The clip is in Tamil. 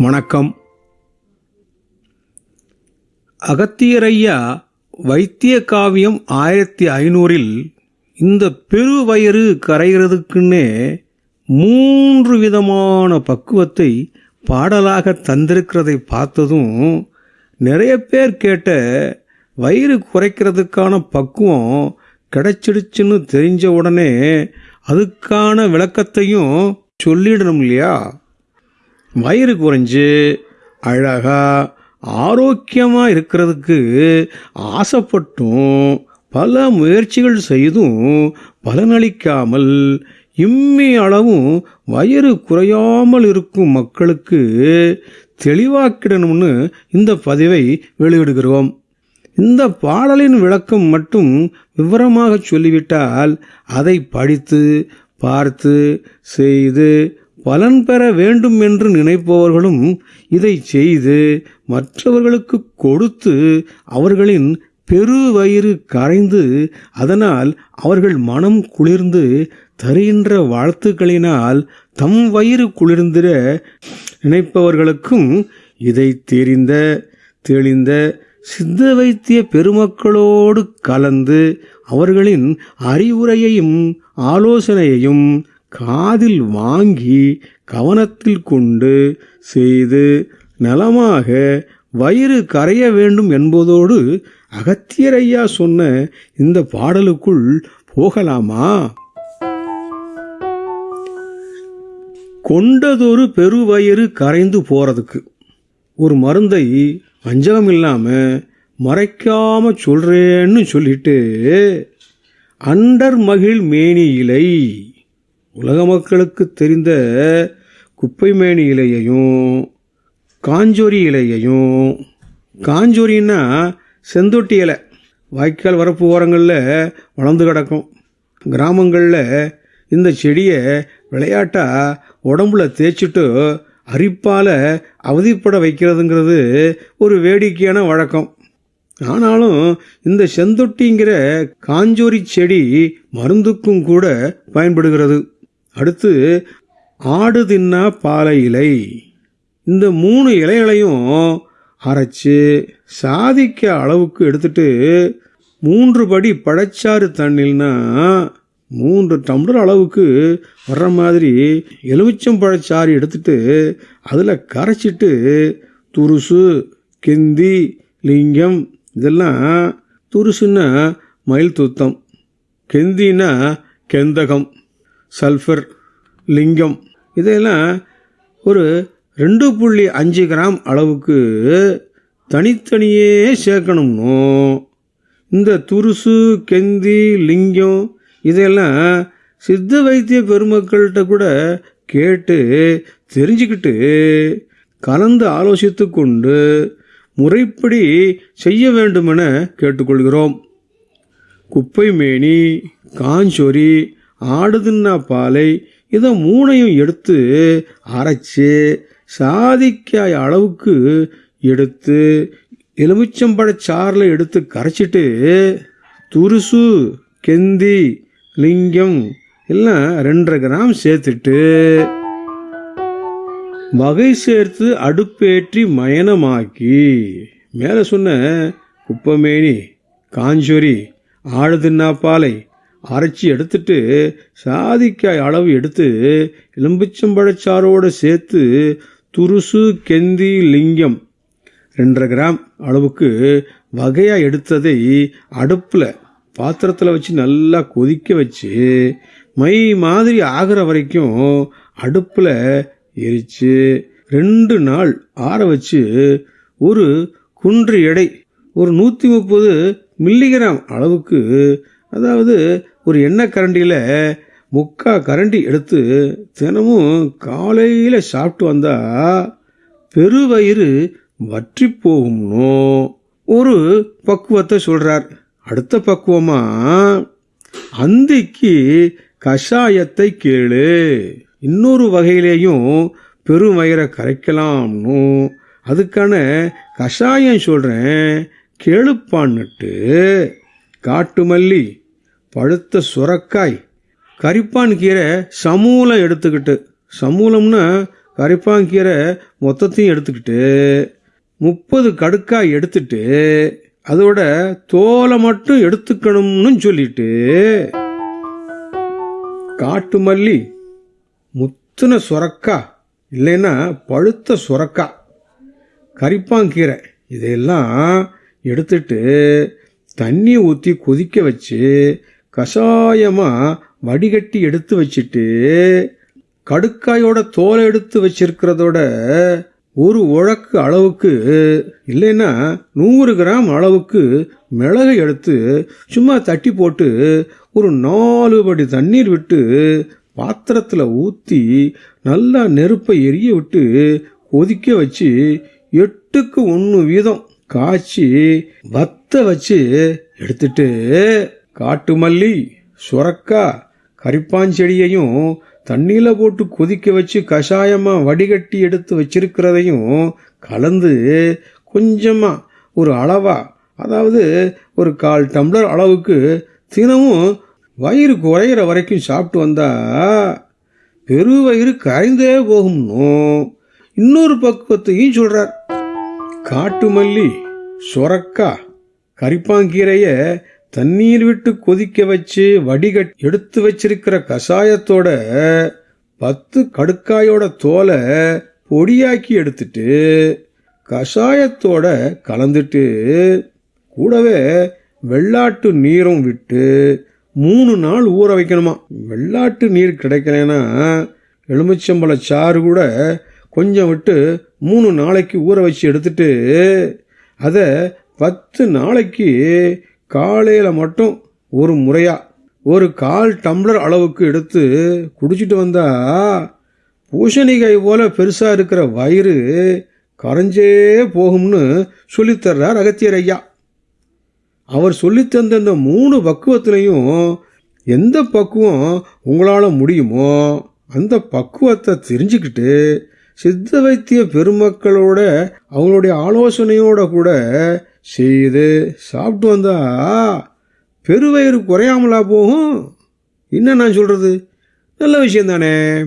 வணக்கம். அகத்தியரையா வைத்திய காவியம் ஆயிரத்தி ஐநூறில் இந்த பெருவயிறு கரைகிறதுக்குன்னே மூன்று விதமான பக்குவத்தை பாடலாக தந்திருக்கிறதை பார்த்ததும் நிறைய பேர் கேட்ட வயிறு குறைக்கிறதுக்கான பக்குவம் கிடைச்சிடுச்சுன்னு தெரிஞ்ச உடனே அதுக்கான விளக்கத்தையும் சொல்லிடணும் இல்லையா வயிறு குறைஞ்சு அழகாக ஆரோக்கியமாக இருக்கிறதுக்கு ஆசைப்பட்டும் பல முயற்சிகள் செய்தும் பலனளிக்காமல் இம்மி அளவும் வயிறு குறையாமல் இருக்கும் மக்களுக்கு தெளிவாக்கிடணும்னு இந்த பதிவை வெளியிடுகிறோம். இந்த பாடலின் விளக்கம் மட்டும் விவரமாக சொல்லிவிட்டால் அதை படித்து பார்த்து செய்து பலன் பெற வேண்டும் என்று நினைப்பவர்களும் இதை செய்து மற்றவர்களுக்கு கொடுத்து அவர்களின் பெருவயிறு கரைந்து அதனால் அவர்கள் மனம் குளிர்ந்து தருகின்ற வாழ்த்துக்களினால் தம் வயிறு குளிர்ந்திட நினைப்பவர்களுக்கும் இதை தெரிந்த தெளிந்த சித்த வைத்திய பெருமக்களோடு கலந்து அவர்களின் அறிவுரையையும் ஆலோசனையையும் காதில் வாங்கி கவனத்தில் கொண்டு செய்து நலமாக வயிறு கரைய வேண்டும் என்பதோடு அகத்தியரையா சொன்ன இந்த பாடலுக்குள் போகலாமா? கொண்டதொரு பெருவயிறு கரைந்து போகிறதுக்கு ஒரு மருந்தை வஞ்சகம் இல்லாமல் மறைக்காம சொல்கிறேன்னு சொல்லிட்டு அண்டர் மகிழ் மேனி இலை உலக மக்களுக்கு தெரிந்த குப்பைமேனி இலையையும் காஞ்சோரி இலையையும் காஞ்சோரின்னா செந்தொட்டி இலை. வாய்க்கால் வரப்பு ஓரங்களில் வளர்ந்து கிடக்கும். கிராமங்களில் இந்த செடியை விளையாட்டாக உடம்புல தேய்ச்சிட்டு அரிப்பால் அவதிப்பட வைக்கிறதுங்கிறது ஒரு வேடிக்கையான வழக்கம். ஆனாலும் இந்த செந்தொட்டிங்கிற காஞ்சோரி செடி மருந்துக்கும் கூட பயன்படுகிறது. அடுத்து ஆடு தின்னா பாலை இலை. இந்த மூணு இலைகளையும் அரைச்சு சாதிக்க அளவுக்கு எடுத்துட்டு மூன்று படி பழச்சாறு தண்ணில்னா மூன்று டம்ளர் அளவுக்கு வர்ற மாதிரி எலுமிச்சம் பழச்சாறு எடுத்துட்டு அதில் கரைச்சிட்டு துருசு கெந்தி லிங்கம் இதெல்லாம் துருசுன்னா மயில் துத்தம். கெந்தின்னா கெந்தகம். சல்ஃபர் லிங்கம். இதையெல்லாம் ஒரு ரெண்டு புள்ளி அஞ்சு கிராம் அளவுக்கு தனித்தனியே சேர்க்கணும்னோ? இந்த துருசு கெந்தி லிங்கம் இதையெல்லாம் சித்த வைத்திய பெருமக்கள்கிட்ட கூட கேட்டு தெரிஞ்சுக்கிட்டு கலந்து ஆலோசித்து கொண்டு முறைப்படி செய்ய வேண்டுமென கேட்டுக்கொள்கிறோம். குப்பை மேனி காஞ்சொரி ஆடு தின்ன பாலை இதை மூணையும் எடுத்து அரைச்சி சாதிக்காய் அளவுக்கு எடுத்து எலுமிச்சம்பழச் சாறில் எடுத்து கரைச்சிட்டு துருசு கெந்தி லிங்கம் எல்லாம் ரெண்டரை கிராம் சேர்த்துட்டு வகை சேர்த்து அடுப்பேற்றி மயனமாக்கி மேலே சொன்ன குப்பமேனி காஞ்சொரி ஆழுதின்னா பாலை அரைச்சி எடுத்துட்டு சாதிக்காய் அளவு எடுத்து எலும்பிச்சம்பழச்சாரோடு சேர்த்து துருசு கெந்தி லிங்கம் ரெண்டரை கிராம் அளவுக்கு வகையாக எடுத்ததை அடுப்பில் பாத்திரத்தில் வச்சு நல்லா கொதிக்க வச்சு மை மாதிரி ஆகிற வரைக்கும் அடுப்பில் எரித்து ரெண்டு நாள் ஆற வச்சு ஒரு குன்று எடை ஒரு நூற்றி முப்பது மில்லிகிராம் அளவுக்கு அதாவது ஒரு எண்ணெய் கரண்டியில் முக்கா கரண்டி எடுத்து தினமும் காலையில் சாப்பிட்டு வந்தால் பெருவயிறு வற்றி போகும்னோ? ஒரு பக்குவத்தை சொல்கிறார் அடுத்த பக்குவமாக அந்திக்கு கஷாயத்தை கேளு. இன்னொரு வகையிலேயும் பெருவயிறை கரைக்கலாம்னு? அதுக்கான கஷாயம் சொல்கிறேன் கேளுப்பான்னுட்டு. காட்டு மல்லி பழுத்த சுரக்காய். கரிப்பான் கீரை சமூலம் எடுத்துக்கிட்டு சமூலம்னா கரைப்பாங்கீரை மொத்தத்தையும் எடுத்துக்கிட்டு முப்பது கடுக்காய் எடுத்துட்டு அதோட தோலை மட்டும் எடுத்துக்கணும்னு சொல்லிட்டு காட்டு மல்லி முத்துன சுரக்கா இல்லைன்னா பழுத்த சுரக்கா கரிப்பாங்கீரை இதையெல்லாம் எடுத்துட்டு தண்ணி ஊற்றி கொதிக்க வச்சு கஷாயமாக வடிகட்டி எடுத்து வச்சுட்டு கடுக்காயோட தோலை எடுத்து வச்சிருக்கிறதோட ஒரு உழக்கு அளவுக்கு இல்லைன்னா நூறு கிராம் அளவுக்கு மிளகை எடுத்து சும்மா தட்டி போட்டு ஒரு நாலு படி தண்ணீர் விட்டு பாத்திரத்தில் ஊற்றி நல்லா நெருப்பை எரிய விட்டு கொதிக்க வச்சு எட்டுக்கு ஒன்று வீதம் காய்ச்சி வத்த வச்சு எடுத்துட்டு காட்டு மல்லி சுரக்கா கரிப்பாஞ்செடியையும் தண்ணியில் போட்டு கொதிக்க வச்சு கஷாயமாக வடிகட்டி எடுத்து வச்சிருக்கிறதையும் கலந்து கொஞ்சமாக ஒரு அளவா அதாவது ஒரு கால் டம்ளர் அளவுக்கு தினமும் வயிறு குறையிற வரைக்கும் சாப்பிட்டு வந்தா பெருவயிறு கரைந்தே போகும்னும் இன்னொரு பக்குவத்தையும் சொல்றார். காட்டு மல்லி சொரக்கா கரிப்பாங்கீரையை தண்ணீர் விட்டு கொதிக்க வச்சு வடிகட் எடுத்து வச்சிருக்கிற கஷாயத்தோட பத்து கடுக்காயோட தோலை பொடியாக்கி எடுத்துட்டு கஷாயத்தோட கலந்துட்டு கூடவே வெள்ளாட்டு நீரும் விட்டு மூணு நாள் ஊற வைக்கணுமா? வெள்ளாட்டு நீர் கிடைக்கலன்னா எலுமிச்சம்பழ சாறு கூட கொஞ்சம் விட்டு மூணு நாளைக்கு ஊற வச்சு எடுத்துட்டு அதை பத்து நாளைக்கு காலையில் மட்டும் ஒரு முறையாக ஒரு கால் டம்ளர் அளவுக்கு எடுத்து குடிச்சிட்டு வந்தா பூசணிக்காய் போல பெருசாக இருக்கிற வயிறு கரைஞ்சே போகும்னு சொல்லித்தர்றார் அகத்தியர் ஐயா. அவர் சொல்லித் தந்த இந்த மூணு பக்குவத்திலையும் எந்த பக்குவம் உங்களால் முடியுமோ அந்த பக்குவத்தை தெரிஞ்சுக்கிட்டு சித்த வைத்திய பெருமக்களோட அவங்களுடைய ஆலோசனையோட கூட செய்து சாப்பிட்டு வந்தா பெருவயிறு குறையாமலா போகும். என்ன நான் சொல்கிறது நல்ல விஷயம் தானே